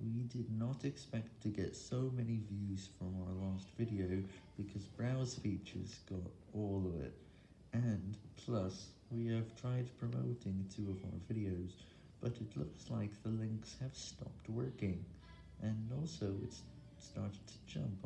We did not expect to get so many views from our last video because browse features got all of it, and plus we have tried promoting two of our videos, but it looks like the links have stopped working, and also it's started to jump.